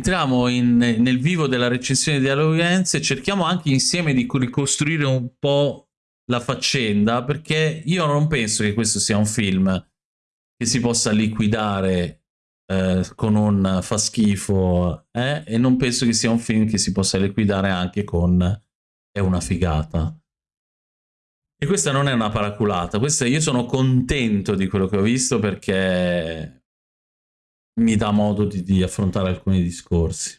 entriamo in, nel vivo della recensione di Halloween e cerchiamo anche insieme di ricostruire un po' la faccenda, perché io non penso che questo sia un film che si possa liquidare eh, con un fa schifo, eh? e non penso che sia un film che si possa liquidare anche con è una figata. E questa non è una paraculata, questa io sono contento di quello che ho visto perché mi dà modo di, di affrontare alcuni discorsi.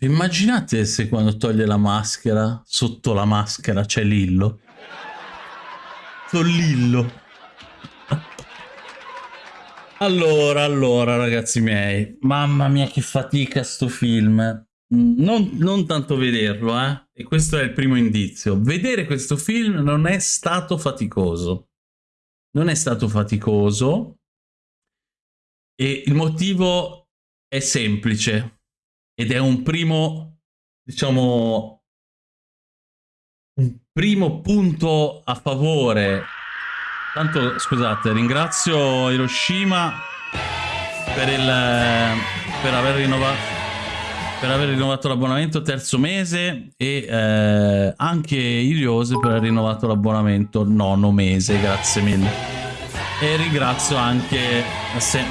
Immaginate se quando toglie la maschera, sotto la maschera c'è Lillo? Sono Lillo. Allora, allora, ragazzi miei, mamma mia che fatica sto film. Non, non, tanto vederlo, eh? E questo è il primo indizio. Vedere questo film non è stato faticoso. Non è stato faticoso. E il motivo è semplice. Ed è un primo, diciamo, un primo punto a favore. Tanto, scusate, ringrazio Hiroshima per, il, per aver rinnovato per aver rinnovato l'abbonamento terzo mese e eh, anche Iliose per aver rinnovato l'abbonamento nono mese, grazie mille. E ringrazio anche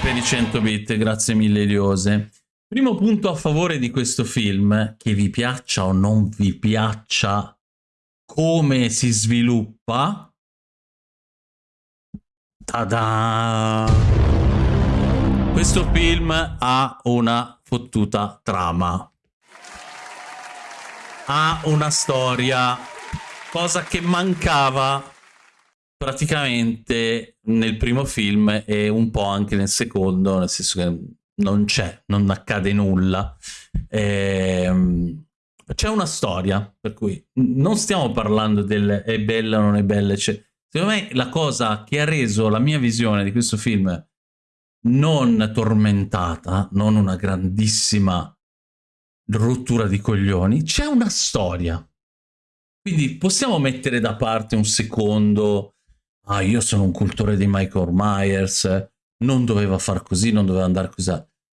per i 100 bit, grazie mille Iliose. Primo punto a favore di questo film, che vi piaccia o non vi piaccia come si sviluppa. Tada! Questo film ha una fottuta trama. Ha una storia, cosa che mancava praticamente nel primo film e un po' anche nel secondo, nel senso che non c'è, non accade nulla. Ehm, c'è una storia, per cui non stiamo parlando del è bella o non è bella. Cioè, secondo me la cosa che ha reso la mia visione di questo film non tormentata, non una grandissima rottura di coglioni, c'è una storia. Quindi possiamo mettere da parte un secondo, ah io sono un cultore di Michael Myers, non doveva far così, non doveva andare così.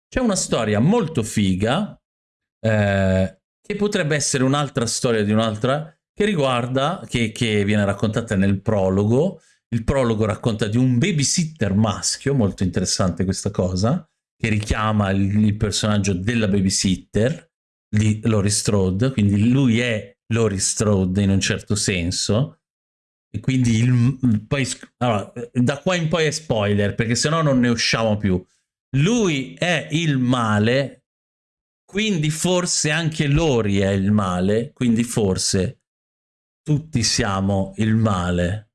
C'è una storia molto figa, eh, che potrebbe essere un'altra storia di un'altra, che riguarda, che, che viene raccontata nel prologo, il prologo racconta di un babysitter maschio, molto interessante questa cosa, che richiama il, il personaggio della babysitter di Laurie Strode, quindi lui è Laurie Strode in un certo senso, e quindi il, poi, allora, da qua in poi è spoiler, perché se no non ne usciamo più. Lui è il male, quindi forse anche Lori è il male, quindi forse tutti siamo il male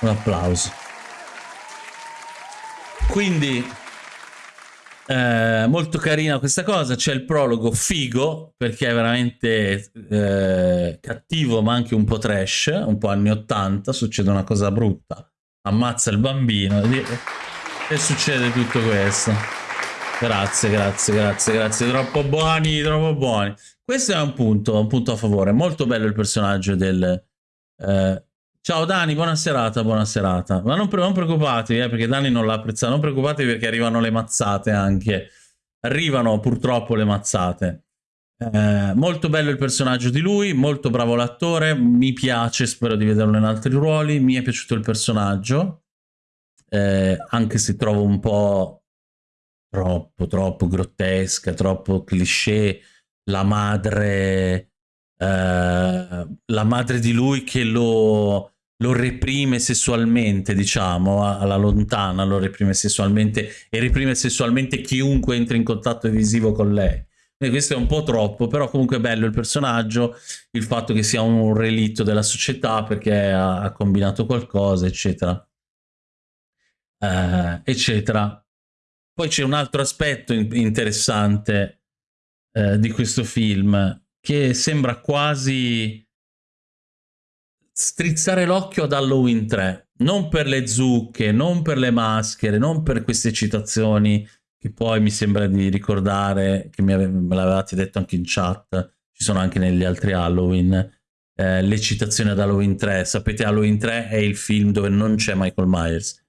un applauso. Quindi, eh, molto carina questa cosa, c'è il prologo figo, perché è veramente eh, cattivo ma anche un po' trash, un po' anni 80, succede una cosa brutta, ammazza il bambino e succede tutto questo. Grazie, grazie, grazie, grazie, troppo buoni, troppo buoni. Questo è un punto, un punto a favore, molto bello il personaggio del... Eh, Ciao Dani, buona serata, buona serata. Ma non, non preoccupatevi, eh, perché Dani non l'ha apprezzato. Non preoccupatevi perché arrivano le mazzate anche. Arrivano purtroppo le mazzate. Eh, molto bello il personaggio di lui, molto bravo l'attore, mi piace, spero di vederlo in altri ruoli. Mi è piaciuto il personaggio, eh, anche se trovo un po' troppo, troppo grottesca, troppo cliché. La madre... Uh, la madre di lui che lo, lo reprime sessualmente, diciamo, alla lontana, lo reprime sessualmente e reprime sessualmente chiunque entra in contatto visivo con lei. E questo è un po' troppo, però comunque è bello il personaggio, il fatto che sia un relitto della società perché ha, ha combinato qualcosa, eccetera. Uh, eccetera. Poi c'è un altro aspetto in interessante uh, di questo film che sembra quasi strizzare l'occhio ad Halloween 3, non per le zucche, non per le maschere, non per queste citazioni che poi mi sembra di ricordare, che me l'avevate detto anche in chat, ci sono anche negli altri Halloween, eh, le citazioni ad Halloween 3. Sapete, Halloween 3 è il film dove non c'è Michael Myers.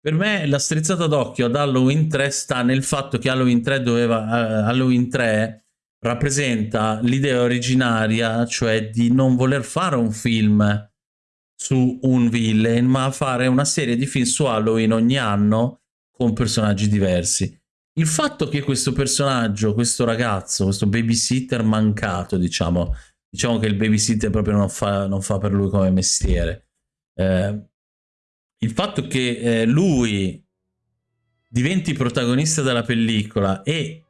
Per me la strizzata d'occhio ad Halloween 3 sta nel fatto che Halloween 3 doveva... Uh, Halloween 3 rappresenta l'idea originaria, cioè di non voler fare un film su un villain, ma fare una serie di film su Halloween ogni anno con personaggi diversi. Il fatto che questo personaggio, questo ragazzo, questo babysitter mancato, diciamo, diciamo che il babysitter proprio non fa, non fa per lui come mestiere, eh, il fatto che eh, lui diventi protagonista della pellicola e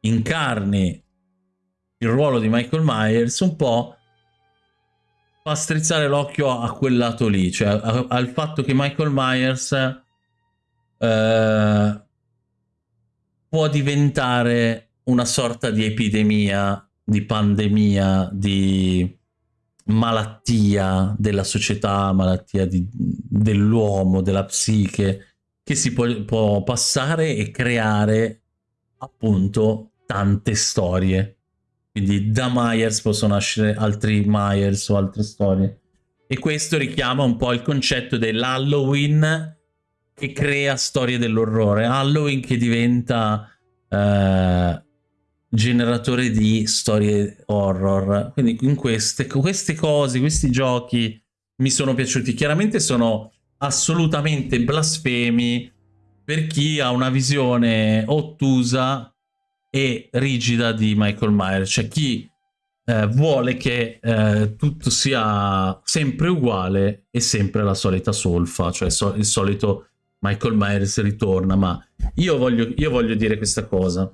incarni il ruolo di Michael Myers un po' fa strizzare l'occhio a quel lato lì, cioè al fatto che Michael Myers eh, può diventare una sorta di epidemia, di pandemia, di malattia della società, malattia dell'uomo, della psiche, che si può, può passare e creare appunto tante storie. Quindi da Myers possono nascere altri Myers o altre storie. E questo richiama un po' il concetto dell'Halloween che crea storie dell'orrore. Halloween che diventa eh, generatore di storie horror. Quindi in queste, queste cose, questi giochi mi sono piaciuti. Chiaramente sono assolutamente blasfemi per chi ha una visione ottusa e rigida di Michael Myers, cioè chi eh, vuole che eh, tutto sia sempre uguale e sempre la solita solfa, cioè so il solito Michael Myers ritorna, ma io voglio, io voglio dire questa cosa.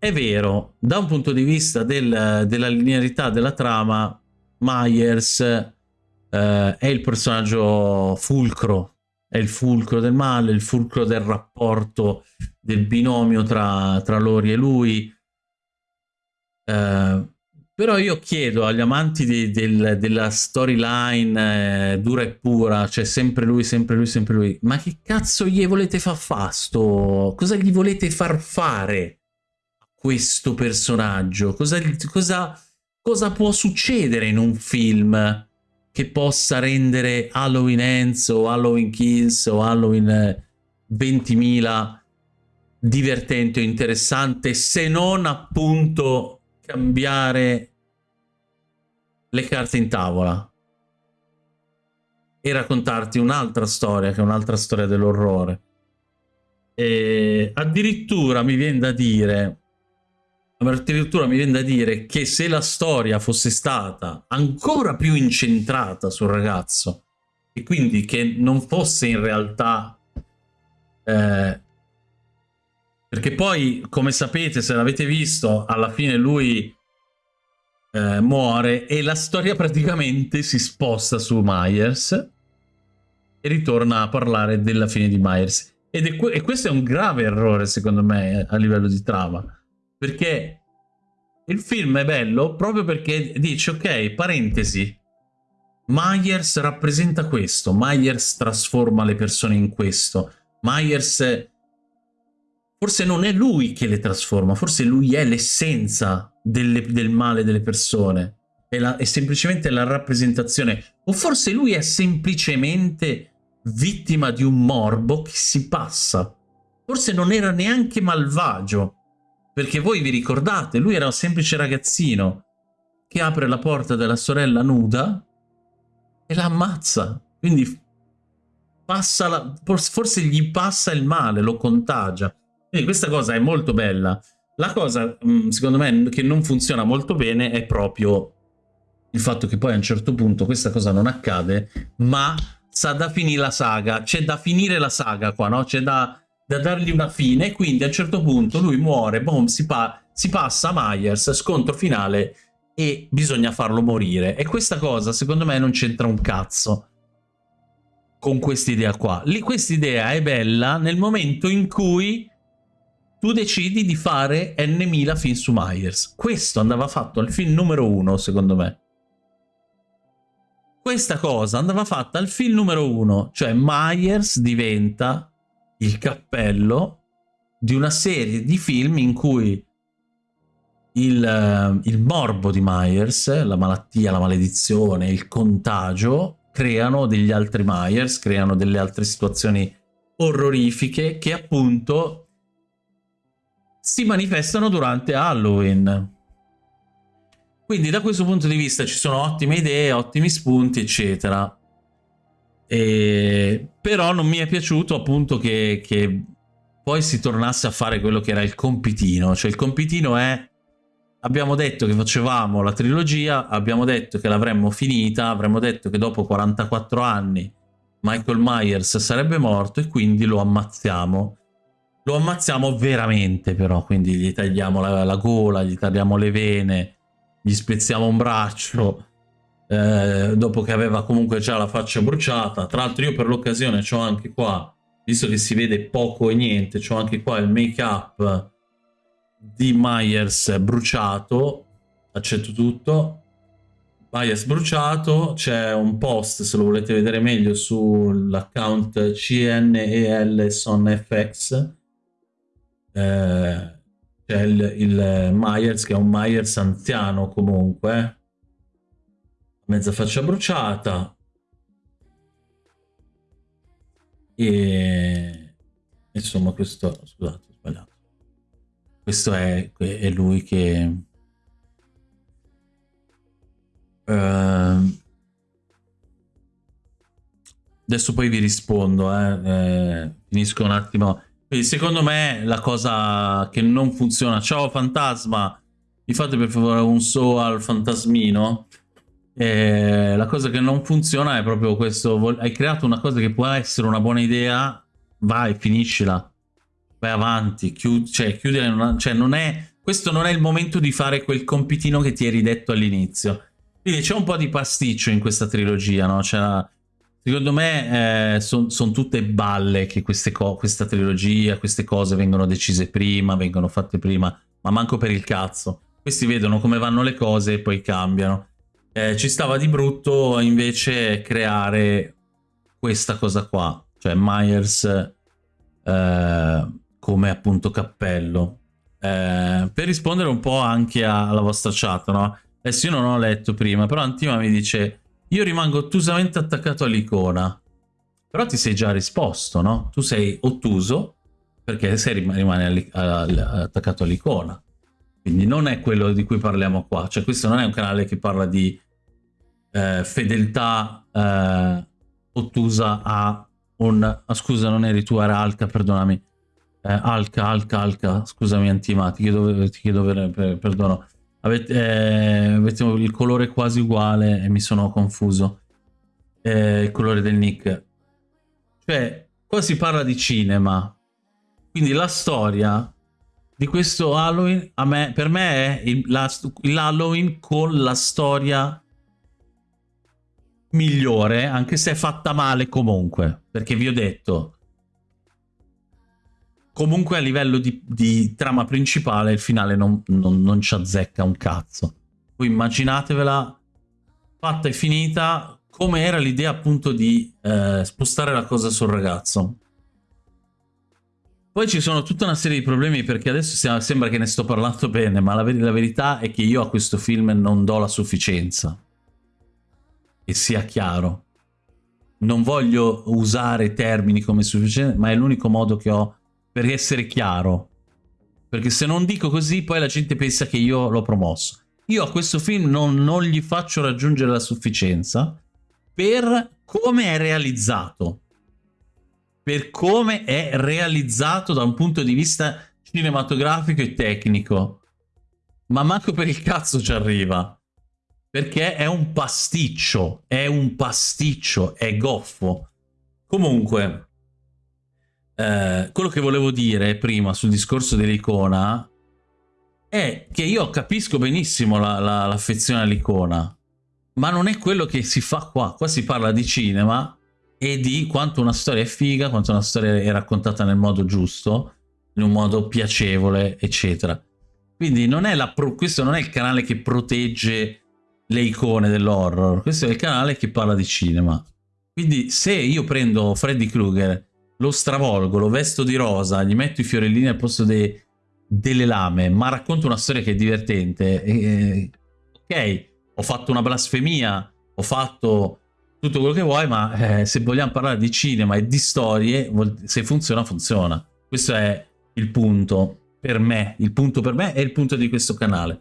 È vero, da un punto di vista del, della linearità della trama, Myers eh, è il personaggio fulcro, è il fulcro del male, il fulcro del rapporto del binomio tra, tra Lori e lui. Eh, però io chiedo agli amanti di, del, della storyline eh, dura e pura, cioè sempre lui, sempre lui, sempre lui, ma che cazzo gli volete far fasto? Cosa gli volete far fare a questo personaggio? Cosa, cosa, cosa può succedere in un film che possa rendere Halloween Ends o Halloween Kills o Halloween 20.000 divertente o interessante se non appunto cambiare le carte in tavola e raccontarti un'altra storia che è un'altra storia dell'orrore. E addirittura mi viene da dire addirittura mi viene da dire che se la storia fosse stata ancora più incentrata sul ragazzo e quindi che non fosse in realtà eh, perché poi, come sapete, se l'avete visto, alla fine lui eh, muore e la storia praticamente si sposta su Myers e ritorna a parlare della fine di Myers. Ed è, e questo è un grave errore, secondo me, a livello di trama. Perché il film è bello proprio perché dice, ok, parentesi, Myers rappresenta questo, Myers trasforma le persone in questo, Myers Forse non è lui che le trasforma, forse lui è l'essenza del male delle persone. È, la, è semplicemente la rappresentazione. O forse lui è semplicemente vittima di un morbo che si passa. Forse non era neanche malvagio. Perché voi vi ricordate, lui era un semplice ragazzino che apre la porta della sorella nuda e la ammazza. Quindi la, forse gli passa il male, lo contagia. Quindi questa cosa è molto bella. La cosa, mm, secondo me, che non funziona molto bene è proprio il fatto che poi a un certo punto questa cosa non accade, ma sa da finire la saga. C'è da finire la saga qua, no? C'è da, da, dargli una fine quindi a un certo punto lui muore, boom, si, pa si passa a Myers, scontro finale e bisogna farlo morire. E questa cosa, secondo me, non c'entra un cazzo con quest'idea qua. Quest'idea è bella nel momento in cui tu decidi di fare N.000 film su Myers. Questo andava fatto al film numero uno, secondo me. Questa cosa andava fatta al film numero uno, cioè Myers diventa il cappello di una serie di film in cui il, il morbo di Myers, la malattia, la maledizione, il contagio, creano degli altri Myers, creano delle altre situazioni orrorifiche che appunto si manifestano durante Halloween. Quindi da questo punto di vista ci sono ottime idee, ottimi spunti, eccetera. E... Però non mi è piaciuto appunto che, che poi si tornasse a fare quello che era il compitino. Cioè il compitino è abbiamo detto che facevamo la trilogia, abbiamo detto che l'avremmo finita, avremmo detto che dopo 44 anni Michael Myers sarebbe morto e quindi lo ammazziamo. Lo ammazziamo veramente però, quindi gli tagliamo la, la gola, gli tagliamo le vene, gli spezziamo un braccio, eh, dopo che aveva comunque già la faccia bruciata. Tra l'altro io per l'occasione ho anche qua, visto che si vede poco e niente, ho anche qua il make up di Myers bruciato, accetto tutto, Myers bruciato, c'è un post se lo volete vedere meglio sull'account CNEL SonFX, eh, c'è il, il Myers che è un Myers anziano comunque, mezza faccia bruciata, e insomma questo, scusate ho sbagliato, questo è, è lui che... Uh, adesso poi vi rispondo, eh, eh, finisco un attimo. Quindi secondo me la cosa che non funziona... Ciao fantasma, mi fate per favore un so al fantasmino? Eh, la cosa che non funziona è proprio questo, hai creato una cosa che può essere una buona idea, vai, finiscila vai avanti, chiudi, cioè, chiudere, cioè non è, questo non è il momento di fare quel compitino che ti eri detto all'inizio. Quindi c'è un po' di pasticcio in questa trilogia, no? Cioè, secondo me eh, sono son tutte balle che questa trilogia, queste cose vengono decise prima, vengono fatte prima, ma manco per il cazzo. Questi vedono come vanno le cose e poi cambiano. Eh, ci stava di brutto invece creare questa cosa qua, cioè Myers... Eh, come appunto cappello. Eh, per rispondere un po' anche alla vostra chat, no? Adesso io non ho letto prima, però Antima mi dice io rimango ottusamente attaccato all'icona. Però ti sei già risposto, no? Tu sei ottuso perché sei rimane attaccato all'icona. Quindi non è quello di cui parliamo qua. Cioè questo non è un canale che parla di eh, fedeltà eh, ottusa a un... Ah, scusa, non eri tu, era Alca, perdonami eh, Alca, Alca, Alca, scusami Antima, ti chiedo, ti chiedo per, per, perdono. Avete, eh, avete, il colore quasi uguale e mi sono confuso. Eh, il colore del nick. Cioè, qua si parla di cinema. Quindi la storia di questo Halloween, me, per me è l'Halloween con la storia migliore, anche se è fatta male comunque. Perché vi ho detto, comunque a livello di, di trama principale il finale non, non, non, ci azzecca un cazzo. Voi immaginatevela fatta e finita come era l'idea appunto di eh, spostare la cosa sul ragazzo. Poi ci sono tutta una serie di problemi perché adesso sembra che ne sto parlando bene, ma la, ver la verità è che io a questo film non do la sufficienza. E sia chiaro. Non voglio usare termini come sufficienza, ma è l'unico modo che ho per essere chiaro. Perché se non dico così poi la gente pensa che io l'ho promosso. Io a questo film non, non gli faccio raggiungere la sufficienza per come è realizzato. Per come è realizzato da un punto di vista cinematografico e tecnico. Ma manco per il cazzo ci arriva. Perché è un pasticcio, è un pasticcio, è goffo. Comunque, eh, quello che volevo dire prima sul discorso dell'icona è che io capisco benissimo l'affezione la, la, all'icona, ma non è quello che si fa qua. Qua si parla di cinema e di quanto una storia è figa, quanto una storia è raccontata nel modo giusto, in un modo piacevole, eccetera. Quindi non questo non è il canale che protegge le icone dell'horror, questo è il canale che parla di cinema. Quindi se io prendo Freddy Krueger lo stravolgo, lo vesto di rosa, gli metto i fiorellini al posto dei, delle lame, ma racconto una storia che è divertente, eh, ok, ho fatto una blasfemia, ho fatto tutto quello che vuoi, ma eh, se vogliamo parlare di cinema e di storie, se funziona, funziona. Questo è il punto per me, il punto per me è il punto di questo canale.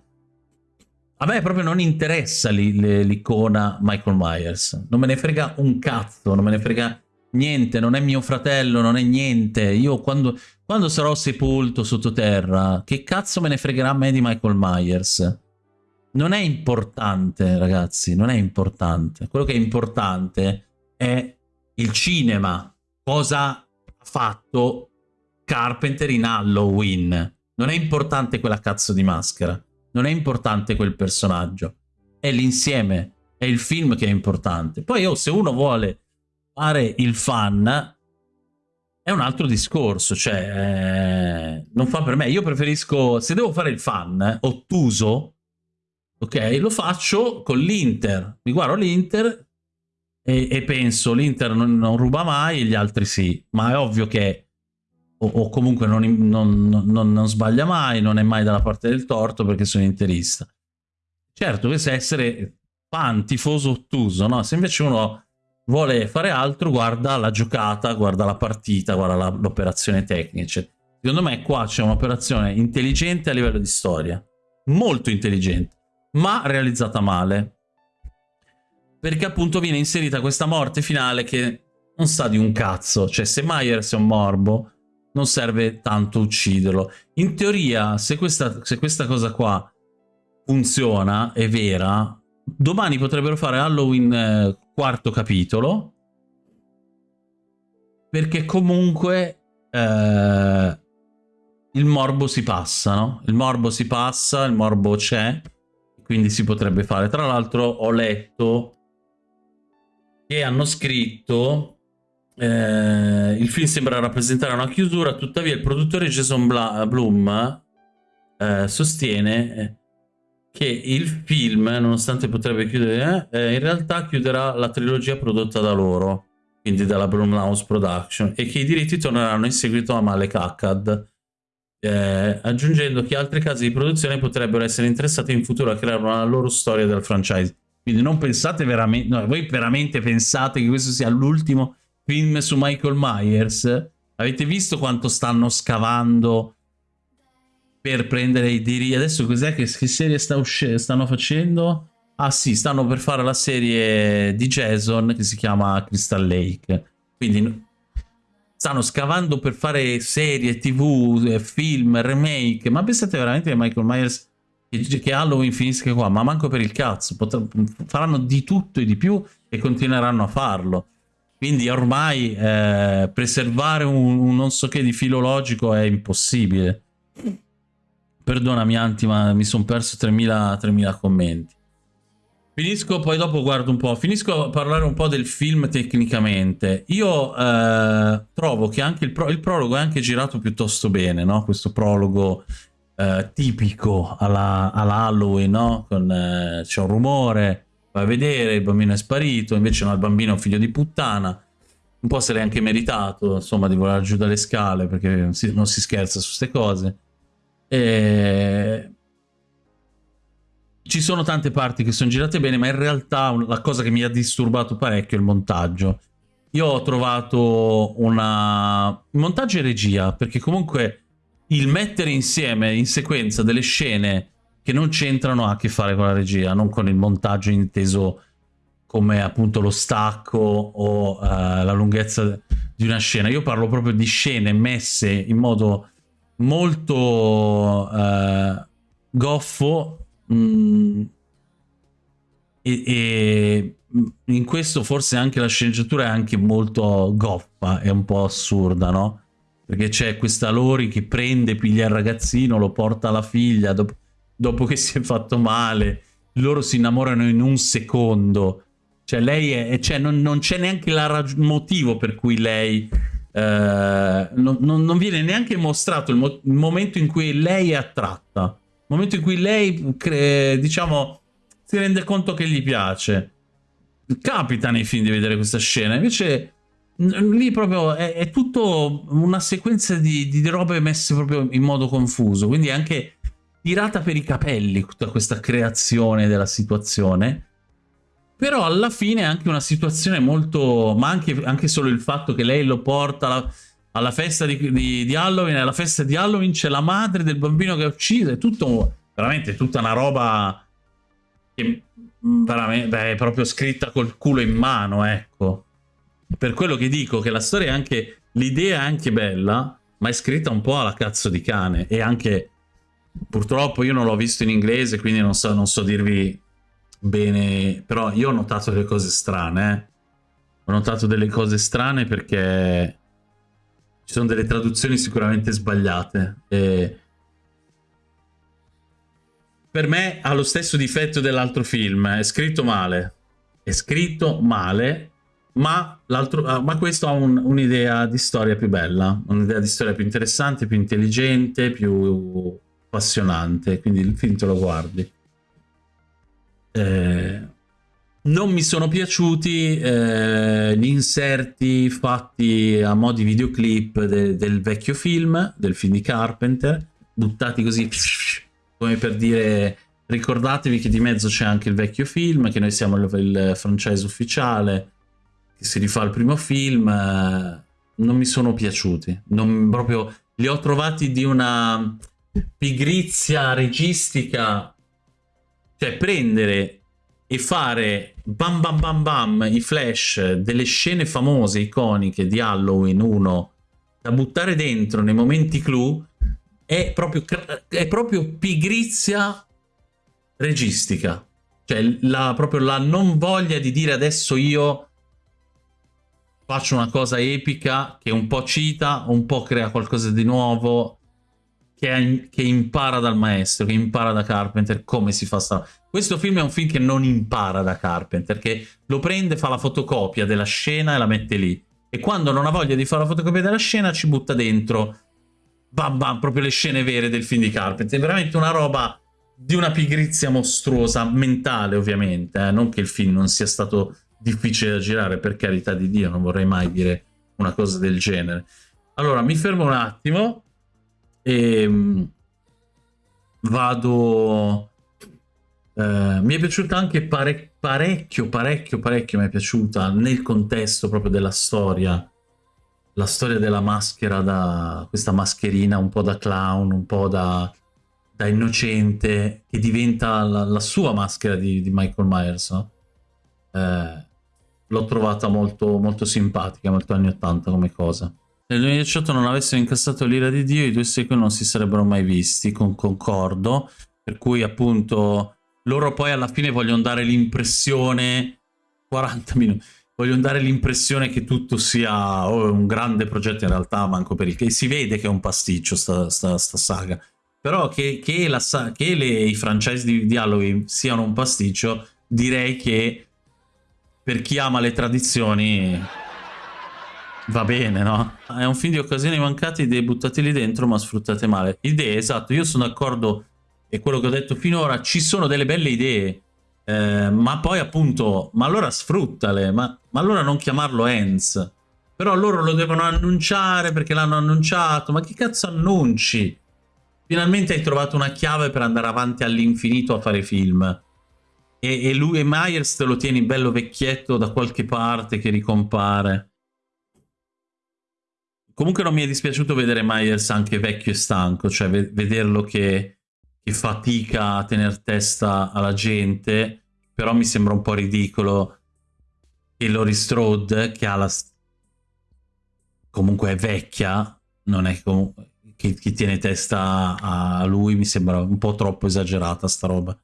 A me proprio non interessa l'icona Michael Myers, non me ne frega un cazzo, non me ne frega niente, non è mio fratello, non è niente. Io quando, quando sarò sepolto sottoterra, che cazzo me ne fregherà a me di Michael Myers? Non è importante, ragazzi, non è importante. Quello che è importante è il cinema. Cosa ha fatto Carpenter in Halloween? Non è importante quella cazzo di maschera. Non è importante quel personaggio. È l'insieme, è il film che è importante. Poi, oh, se uno vuole fare il fan è un altro discorso, cioè eh, non fa per me. Io preferisco, se devo fare il fan ottuso, ok, lo faccio con l'Inter. Mi guardo l'Inter e, e, penso l'Inter non, non, ruba mai e gli altri sì, ma è ovvio che o, o comunque non, non, non, sbaglia mai, non è mai dalla parte del torto perché sono interista. Certo, questo è essere fan, tifoso ottuso, no? Se invece uno vuole fare altro, guarda la giocata, guarda la partita, guarda l'operazione tecnica. Secondo me qua c'è un'operazione intelligente a livello di storia, molto intelligente, ma realizzata male. Perché appunto viene inserita questa morte finale che non sa di un cazzo. Cioè se Myers è un morbo, non serve tanto ucciderlo. In teoria, se questa, se questa cosa qua funziona, è vera, domani potrebbero fare Halloween eh, quarto capitolo perché comunque eh, il morbo si passa, no? Il morbo si passa, il morbo c'è, quindi si potrebbe fare. Tra l'altro ho letto che hanno scritto eh, il film sembra rappresentare una chiusura, tuttavia il produttore Jason Bla Bloom eh, sostiene eh, che il film, nonostante potrebbe chiudere, eh, in realtà chiuderà la trilogia prodotta da loro, quindi dalla Blumhouse Production, e che i diritti torneranno in seguito a Malek Akkad, eh, aggiungendo che altre case di produzione potrebbero essere interessate in futuro a creare una loro storia del franchise. Quindi non pensate veramente, no, voi veramente pensate che questo sia l'ultimo film su Michael Myers? Avete visto quanto stanno scavando per prendere i diritti. Adesso cos'è che, che, serie sta stanno facendo? Ah sì, stanno per fare la serie di Jason che si chiama Crystal Lake. Quindi stanno scavando per fare serie, tv, eh, film, remake. Ma pensate veramente che Michael Myers che Halloween finisca qua? Ma manco per il cazzo. Faranno di tutto e di più e continueranno a farlo. Quindi ormai eh, preservare un, un non so che di filologico è impossibile. Perdonami Anti, ma mi sono perso 3000 commenti. Finisco, poi dopo guardo un po'. Finisco a parlare un po' del film tecnicamente. Io eh, trovo che anche il, pro il, prologo è anche girato piuttosto bene, no? Questo prologo eh, tipico alla, alla, Halloween, no? Eh, c'è un rumore, vai a vedere, il bambino è sparito, invece no, il bambino è un figlio di puttana. Un po' se l'è anche meritato, insomma, di volare giù dalle scale, perché non si, non si scherza su queste cose. E... Ci sono tante parti che sono girate bene, ma in realtà la cosa che mi ha disturbato parecchio è il montaggio. Io ho trovato una... montaggio e regia, perché comunque il mettere insieme in sequenza delle scene che non c'entrano ha a che fare con la regia, non con il montaggio inteso come appunto lo stacco o uh, la lunghezza di una scena. Io parlo proprio di scene messe in modo molto uh, goffo mh, mm, e, e, in questo forse anche la sceneggiatura è anche molto goffa, è un po' assurda, no? Perché c'è questa Lori che prende, piglia il ragazzino, lo porta alla figlia dopo, dopo che si è fatto male, loro si innamorano in un secondo. Cioè lei è, cioè non, non c'è neanche il motivo per cui lei eh, non, non, viene neanche mostrato il, mo il, momento in cui lei è attratta, il momento in cui lei, diciamo, si rende conto che gli piace. Capita nei film di vedere questa scena, invece lì proprio è, è tutto una sequenza di, di, robe messe proprio in modo confuso, quindi anche tirata per i capelli tutta questa creazione della situazione. Però alla fine è anche una situazione molto... ma anche, anche solo il fatto che lei lo porta alla, alla festa di, di, di, Halloween, alla festa di Halloween c'è la madre del bambino che ha ucciso, è tutto... veramente tutta una roba che veramente, beh, è proprio scritta col culo in mano, ecco. Per quello che dico che la storia è anche l'idea è anche bella ma è scritta un po' alla cazzo di cane. E anche purtroppo io non l'ho visto in inglese quindi non so, non so dirvi bene però io ho notato delle cose strane eh. ho notato delle cose strane perché ci sono delle traduzioni sicuramente sbagliate e per me ha lo stesso difetto dell'altro film è scritto male è scritto male ma, ah, ma questo ha un'idea un di storia più bella, un'idea di storia più interessante, più intelligente, più appassionante, quindi il film te lo guardi. Eh, non mi sono piaciuti eh, gli inserti fatti a mo' di videoclip de del vecchio film, del film di Carpenter, buttati così come per dire ricordatevi che di mezzo c'è anche il vecchio film, che noi siamo il, il franchise ufficiale, che si rifà al primo film, eh, non mi sono piaciuti. Non, proprio li ho trovati di una pigrizia registica, cioè prendere e fare bam bam bam bam i flash delle scene famose, iconiche di Halloween 1 da buttare dentro nei momenti clou è proprio, è proprio pigrizia registica. Cioè la, proprio la non voglia di dire adesso io faccio una cosa epica che un po' cita, un po' crea qualcosa di nuovo, che, che, impara dal maestro, che impara da Carpenter come si fa sta... Questo film è un film che non impara da Carpenter, che lo prende, fa la fotocopia della scena e la mette lì. E quando non ha voglia di fare la fotocopia della scena ci butta dentro, bam bam, proprio le scene vere del film di Carpenter. È veramente una roba di una pigrizia mostruosa, mentale ovviamente, eh? non che il film non sia stato difficile da girare, per carità di Dio, non vorrei mai dire una cosa del genere. Allora, mi fermo un attimo e mm, vado... Eh, mi è piaciuta anche pare parecchio, parecchio, parecchio mi è piaciuta nel contesto proprio della storia, la storia della maschera, da questa mascherina un po' da clown, un po' da, da innocente, che diventa la, la sua maschera di, di Michael Myers, no? eh, l'ho trovata molto, molto simpatica, molto anni 80 come cosa. Se nel 2018 non avessero incassato l'ira di Dio, i due sequel non si sarebbero mai visti, con concordo, per cui appunto loro poi alla fine vogliono dare l'impressione, 40 minuti, vogliono dare l'impressione che tutto sia oh, un grande progetto, in realtà manco per il che si vede che è un pasticcio sta, sta, sta saga, però che, che, la, che le, i franchise di, di Halloween siano un pasticcio, direi che per chi ama le tradizioni va bene, no? È un film di occasioni mancate, idee buttate lì dentro ma sfruttate male. Idee, esatto, io sono d'accordo e quello che ho detto finora, ci sono delle belle idee, eh, ma poi appunto, ma allora sfruttale, ma, ma allora non chiamarlo Ends. Però loro lo devono annunciare perché l'hanno annunciato, ma che cazzo annunci? Finalmente hai trovato una chiave per andare avanti all'infinito a fare film e lui e Myers te lo tieni bello vecchietto da qualche parte che ricompare. Comunque non mi è dispiaciuto vedere Myers anche vecchio e stanco, cioè vederlo che, che fatica a tenere testa alla gente, però mi sembra un po' ridicolo. Che Lori Strode, che ha la... comunque è vecchia, non è comunque... Che, che tiene testa a lui, mi sembra un po' troppo esagerata sta roba.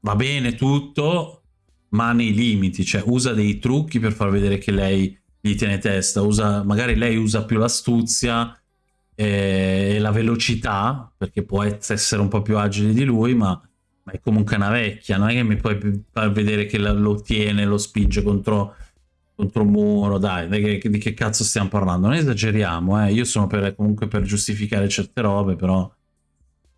Va bene tutto, ma nei limiti, cioè usa dei trucchi per far vedere che lei gli tiene testa, usa, magari lei usa più l'astuzia e, e la velocità, perché può essere un po' più agile di lui, ma, ma, è comunque una vecchia, non è che mi puoi far vedere che lo tiene, lo spinge contro, contro un muro, dai, di che, di che cazzo stiamo parlando? Non esageriamo, eh? io sono per, comunque per giustificare certe robe, però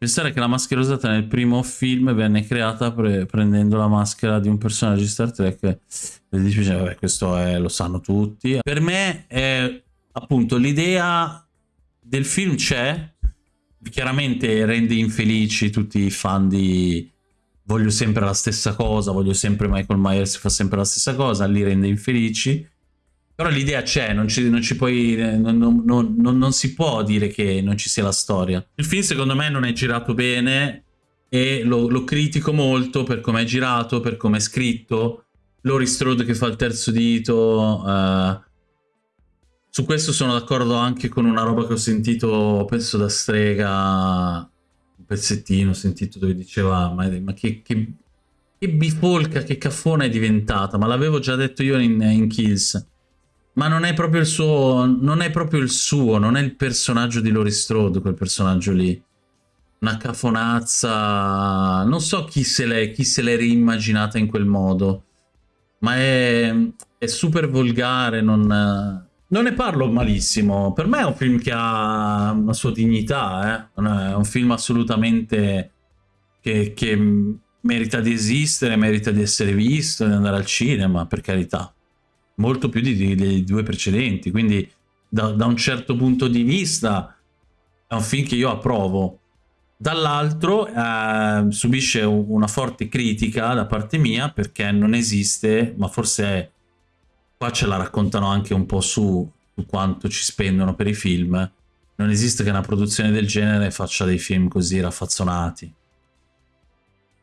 Pensare che la maschera usata nel primo film venne creata pre prendendo la maschera di un personaggio di Star Trek. E dice, vabbè, questo è, lo sanno tutti. Per me è appunto l'idea del film c'è, chiaramente rende infelici tutti i fan di voglio sempre la stessa cosa, voglio sempre Michael Myers fa sempre la stessa cosa, li rende infelici. Però l'idea c'è, non, non, non, non, si può dire che non ci sia la storia. Il film secondo me non è girato bene e lo, lo critico molto per come è girato, per come è scritto. Laurie Strode che fa il terzo dito. Uh, su questo sono d'accordo anche con una roba che ho sentito, penso da Strega, un pezzettino ho sentito dove diceva ma, ma che, che, che, bifolca, che caffona è diventata, ma l'avevo già detto io in, in Kills ma non è proprio il suo, non è proprio il suo, non è il personaggio di Lori Strode, quel personaggio lì. Una cafonazza, non so chi se l'è reimmaginata in quel modo, ma è, è super volgare, non, non, ne parlo malissimo. Per me è un film che ha una sua dignità, eh? è un film assolutamente che, che merita di esistere, merita di essere visto, di andare al cinema, per carità molto più di, dei due precedenti, quindi da, da, un certo punto di vista è un film che io approvo. Dall'altro eh, subisce una forte critica da parte mia perché non esiste, ma forse qua ce la raccontano anche un po' su, su quanto ci spendono per i film, non esiste che una produzione del genere faccia dei film così raffazzonati.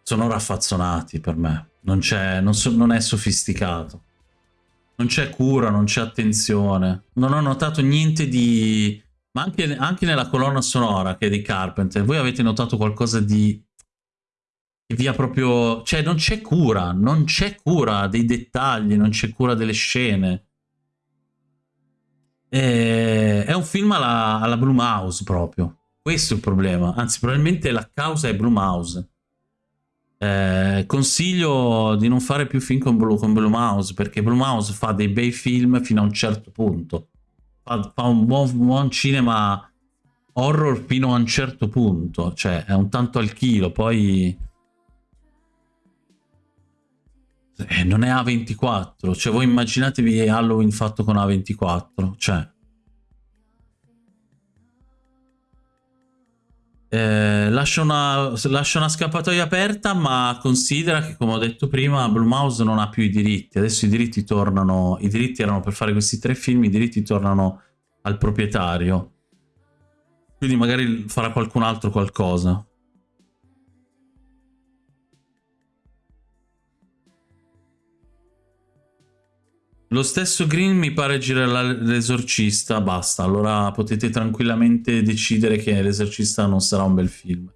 Sono raffazzonati per me, non, non, so, non è sofisticato. Non c'è cura, non c'è attenzione. Non ho notato niente di... Ma anche, anche, nella colonna sonora che è di Carpenter, voi avete notato qualcosa di... che via proprio... Cioè non c'è cura, non c'è cura dei dettagli, non c'è cura delle scene. È, è un film alla, alla Blue Mouse proprio. Questo è il problema. Anzi, probabilmente la causa è Blue Mouse. Eh, consiglio di non fare più film con Blue, con Blue Mouse perché Blue Mouse fa dei bei film fino a un certo punto. Fa, fa un buon, buon, cinema horror fino a un certo punto cioè è un tanto al chilo poi eh, non è A24 cioè voi immaginatevi Halloween fatto con A24 cioè Eh, lascia, una, lascia, una, scappatoia aperta, ma considera che, come ho detto prima, Blue Mouse non ha più i diritti. Adesso i diritti tornano. I diritti erano per fare questi tre film, i diritti tornano al proprietario. Quindi magari farà qualcun altro qualcosa. Lo stesso Green mi pare girerà l'esorcista, basta, allora potete tranquillamente decidere che l'esorcista non sarà un bel film.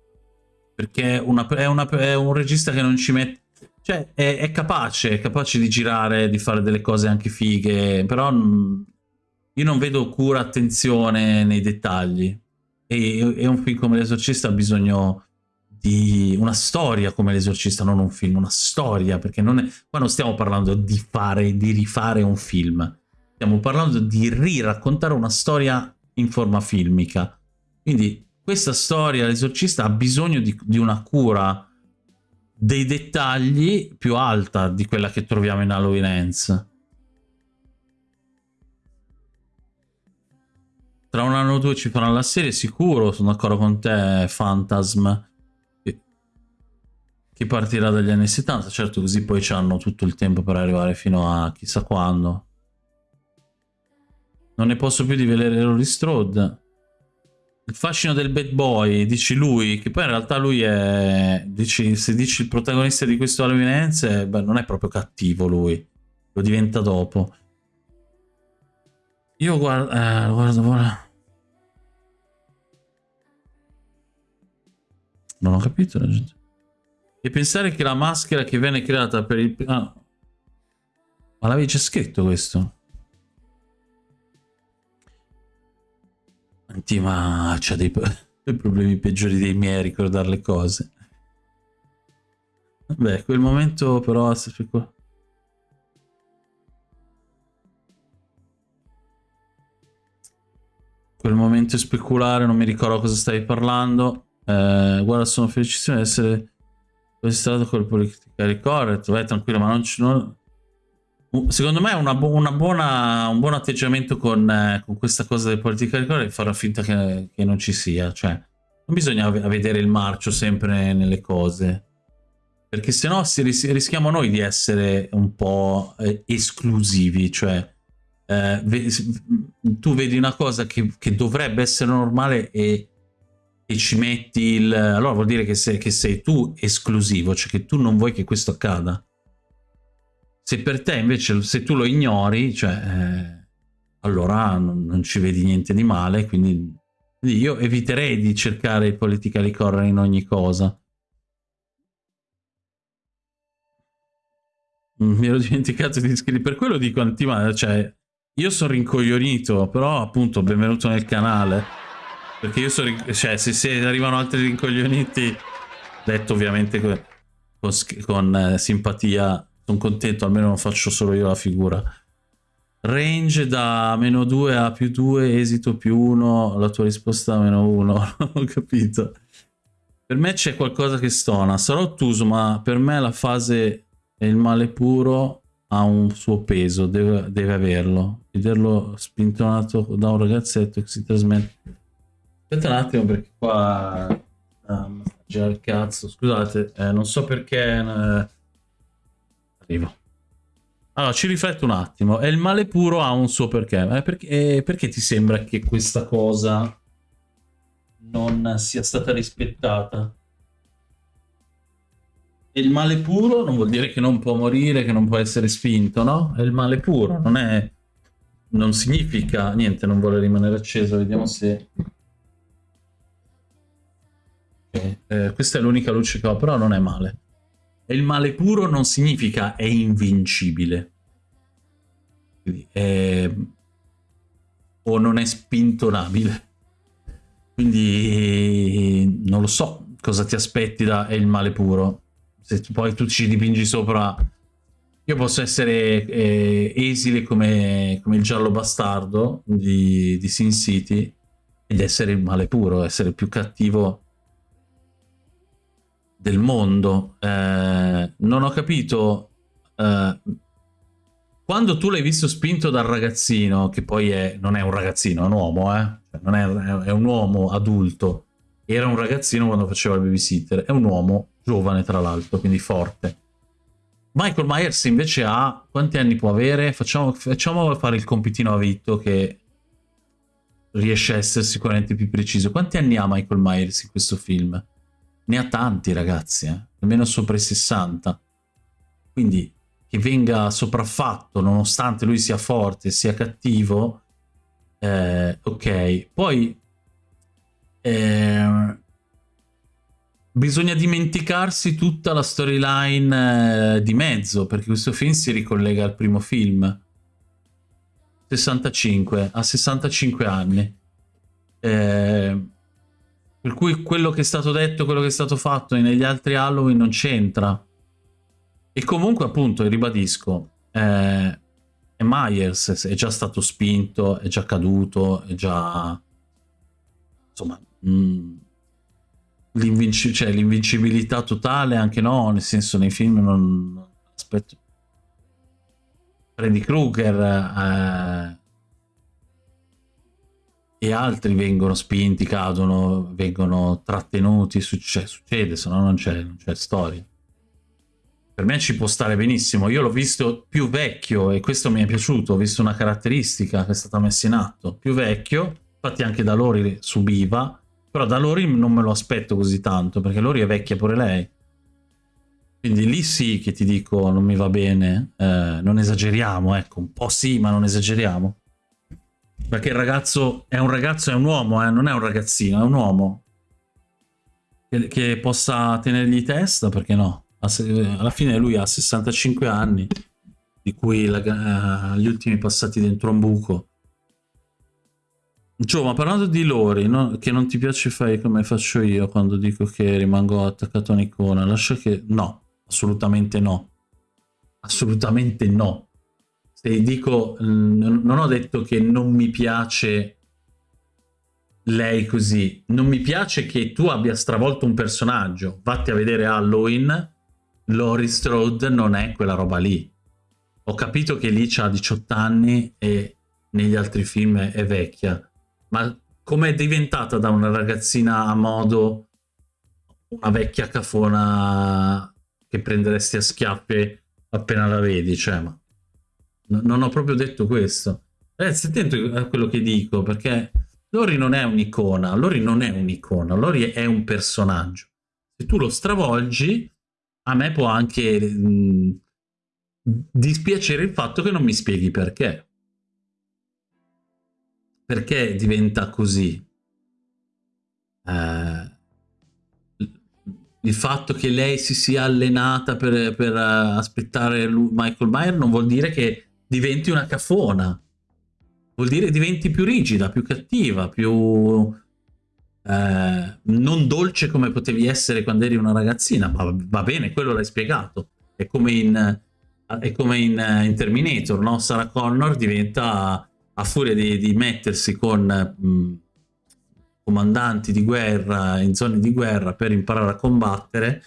Perché è, una, è, una, è un regista che non ci mette... Cioè, è, è, capace, è capace di girare, di fare delle cose anche fighe, però io non vedo cura, attenzione nei dettagli. E, e un film come l'esorcista ha bisogno di una storia come l'esorcista, non un film, una storia, perché non è, qua non stiamo parlando di fare, di rifare un film, stiamo parlando di riraccontare una storia in forma filmica. Quindi questa storia, l'esorcista, ha bisogno di, di una cura dei dettagli più alta di quella che troviamo in Halloween Ends. Tra un anno o due ci faranno la serie, sicuro, sono d'accordo con te, Phantasm che partirà dagli anni 70, certo così poi hanno tutto il tempo per arrivare fino a chissà quando. Non ne posso più di vedere Rory Strode. Il fascino del bad boy, dici lui, che poi in realtà lui è... Dici, se dici il protagonista di questo Ends, beh, non è proprio cattivo lui. Lo diventa dopo. Io guardo... Eh, guardo... guardo. Non ho capito la gente. E pensare che la maschera che viene creata per il... Ah. Ma l'avevi già scritto questo? Senti, ma c'ha dei, dei, problemi peggiori dei miei a ricordare le cose. Beh, quel momento però... Quel momento speculare, non mi ricordo cosa stavi parlando. Eh, guarda, sono felicissimo di essere registrato col politically correct. Vai tranquillo, ma non ci... Non... Secondo me una, bu una buona, un buon atteggiamento con, eh, con, questa cosa del politically correct è fare finta che, che, non ci sia. Cioè, non bisogna vedere il marcio sempre nelle cose. Perché se no ris rischiamo noi di essere un po' eh, esclusivi. Cioè, eh, tu vedi una cosa che, che dovrebbe essere normale e ci metti il... allora vuol dire che sei, che sei, tu esclusivo, cioè che tu non vuoi che questo accada. Se per te invece, se tu lo ignori, cioè, eh, allora non, non, ci vedi niente di male, quindi, quindi io eviterei di cercare il politically correct in ogni cosa. Mi ero dimenticato di iscrivermi, per quello dico antimale, cioè, io sono rincoglionito, però appunto benvenuto nel canale. Perché io sono... Cioè, se, se arrivano altri rincoglioniti, detto ovviamente con, con, eh, simpatia, sono contento, almeno non faccio solo io la figura. Range da meno 2 a più 2, esito più 1, la tua risposta a meno 1, ho capito. Per me c'è qualcosa che stona, sarò ottuso, ma per me la fase e il male puro ha un suo peso, deve, deve averlo. Vederlo spintonato da un ragazzetto che si trasmette Aspetta un attimo perché qua... Um, già il cazzo, scusate, eh, non so perché... Eh... Arrivo. Allora, ci rifletto un attimo. E il male puro ha un suo perché. Eh, perché, eh, perché ti sembra che questa cosa non sia stata rispettata? E il male puro non vuol dire che non può morire, che non può essere spinto, no? È il male puro, non è... Non significa... Niente, non vuole rimanere acceso, vediamo se... Eh, questa è l'unica luce che ho, però non è male. E il male puro non significa è invincibile. Quindi è... O non è spintonabile. Quindi non lo so cosa ti aspetti da è il male puro. Se tu, poi tu ci dipingi sopra... Io posso essere eh, esile come, come, il giallo bastardo di, di Sin City ed essere il male puro, essere più cattivo del mondo. Eh, non ho capito... Eh, quando tu l'hai visto spinto dal ragazzino, che poi è, non è un ragazzino, è un uomo, eh? Cioè, non è, è un uomo adulto. Era un ragazzino quando faceva il babysitter. È un uomo giovane, tra l'altro, quindi forte. Michael Myers invece ha... Quanti anni può avere? Facciamo, facciamo fare il compitino a Vitto che riesce a essere sicuramente più preciso. Quanti anni ha Michael Myers in questo film? Ne ha tanti ragazzi, eh? almeno sopra i 60. Quindi che venga sopraffatto nonostante lui sia forte, sia cattivo, eh, ok. Poi eh, bisogna dimenticarsi tutta la storyline eh, di mezzo, perché questo film si ricollega al primo film. 65, a 65 anni. Eh, per cui quello che è stato detto, quello che è stato fatto negli altri Halloween non c'entra. E comunque appunto, ribadisco, eh, Myers, è già stato spinto, è già caduto, è già... Insomma... Mm, l'invincibilità cioè, totale anche no, nel senso nei film non... Aspetto... Freddy Krueger... Eh, e altri vengono spinti, cadono, vengono trattenuti, succede, succede se no non c'è storia. Per me ci può stare benissimo, io l'ho visto più vecchio e questo mi è piaciuto, ho visto una caratteristica che è stata messa in atto, più vecchio, infatti anche da Lori subiva, però da Lori non me lo aspetto così tanto, perché Lori è vecchia pure lei. Quindi lì sì che ti dico non mi va bene, eh, non esageriamo, ecco, un po' sì ma non esageriamo. Perché il ragazzo è un ragazzo, è un uomo, eh? non è un ragazzino, è un uomo. Che, che possa tenergli testa, perché no? Alla fine lui ha 65 anni, di cui la, uh, gli ultimi passati dentro un buco. Gio, ma parlando di Lori, no? che non ti piace fare come faccio io quando dico che rimango attaccato a un'icona, lascia che... No, assolutamente no. Assolutamente no se dico, non ho detto che non mi piace lei così. Non mi piace che tu abbia stravolto un personaggio. Vatti a vedere Halloween, Laurie Strode non è quella roba lì. Ho capito che lì ha 18 anni e negli altri film è vecchia, ma come è diventata da una ragazzina a modo una vecchia cafona che prenderesti a schiaffi appena la vedi, cioè, ma non ho proprio detto questo. Eh, stai attento a quello che dico, perché Lori non è un'icona, Lori non è un'icona, Lori è un personaggio. Se tu lo stravolgi, a me può anche mh, dispiacere il fatto che non mi spieghi perché. Perché diventa così? Eh, il fatto che lei si sia allenata per, per uh, aspettare Michael Myers non vuol dire che diventi una cafona vuol dire diventi più rigida, più cattiva, più eh, non dolce come potevi essere quando eri una ragazzina, ma va bene, quello l'hai spiegato. È come in, è come in, in Terminator, no? Sarah Connor diventa, a furia di, di mettersi con mh, comandanti di guerra in zone di guerra per imparare a combattere,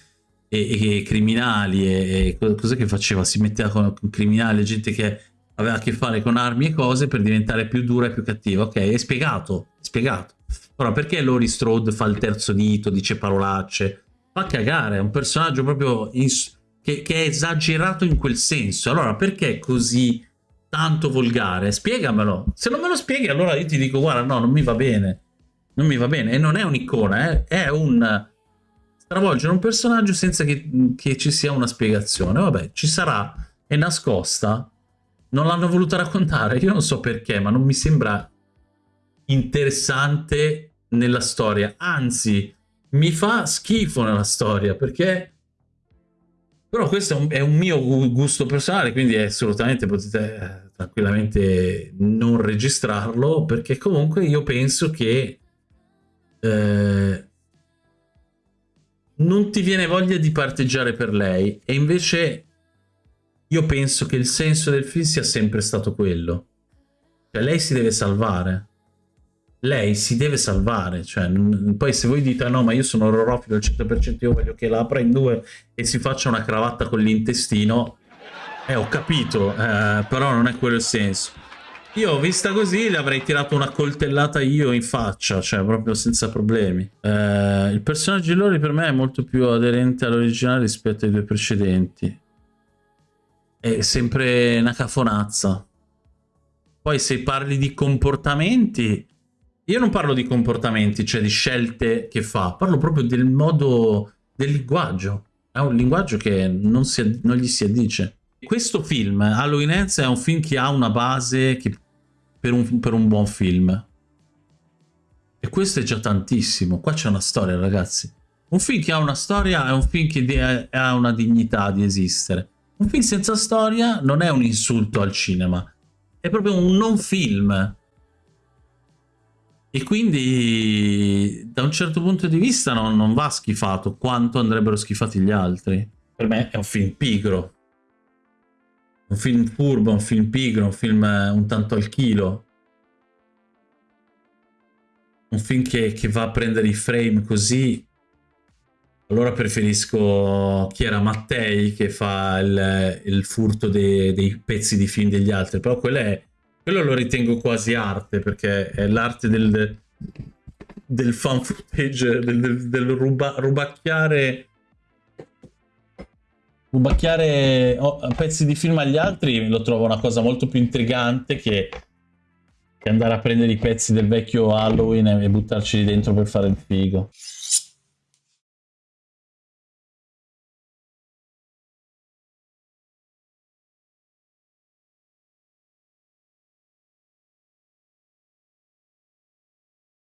e, e criminali e, e cos'è che faceva? Si metteva con criminali, gente che aveva a che fare con armi e cose per diventare più dura e più cattiva. Ok, è spiegato, è spiegato. Ora, perché Lori Strode fa il terzo dito, dice parolacce? Fa cagare, è un personaggio proprio che, che, è esagerato in quel senso. Allora, perché è così tanto volgare? Spiegamelo. Se non me lo spieghi, allora io ti dico, guarda, no, non mi va bene. Non mi va bene. E non è un'icona, eh? è un stravolgere un personaggio senza che, che ci sia una spiegazione. Vabbè, ci sarà, è nascosta, non l'hanno voluto raccontare, io non so perché, ma non mi sembra interessante nella storia. Anzi, mi fa schifo nella storia, perché... Però questo è un, è un mio gusto personale, quindi assolutamente potete eh, tranquillamente non registrarlo, perché comunque io penso che... Eh, non ti viene voglia di parteggiare per lei e invece io penso che il senso del film sia sempre stato quello. Cioè, lei si deve salvare. Lei si deve salvare. Cioè, poi se voi dite, no, ma io sono orrorofilo al 100%, io voglio che la apra in due e si faccia una cravatta con l'intestino, eh, ho capito, eh, però non è quello il senso. Io, vista così, le avrei tirato una coltellata io in faccia, cioè proprio senza problemi. Eh, il personaggio di Lori per me è molto più aderente all'originale rispetto ai due precedenti è sempre una cafonazza. Poi se parli di comportamenti, io non parlo di comportamenti, cioè di scelte che fa, parlo proprio del modo del linguaggio. È un linguaggio che non, si, non gli si addice. Questo film, Halloween Ends, è un film che ha una base che, per, un, per un buon film. E questo è già tantissimo. Qua c'è una storia, ragazzi. Un film che ha una storia è un film che ha una dignità di esistere. Un film senza storia non è un insulto al cinema, è proprio un non film. E quindi da un certo punto di vista non, non va schifato quanto andrebbero schifati gli altri. Per me è un film pigro. Un film furbo, un film pigro, un film eh, un tanto al chilo. Un film che, che va a prendere i frame così allora preferisco chi era Mattei che fa il, il furto dei, dei, pezzi di film degli altri, però quello, è, quello lo ritengo quasi arte, perché è l'arte del, del fan footage, del, del, del ruba, rubacchiare rubacchiare oh, pezzi di film agli altri lo trovo una cosa molto più intrigante che, che andare a prendere i pezzi del vecchio Halloween e, buttarci dentro per fare il figo.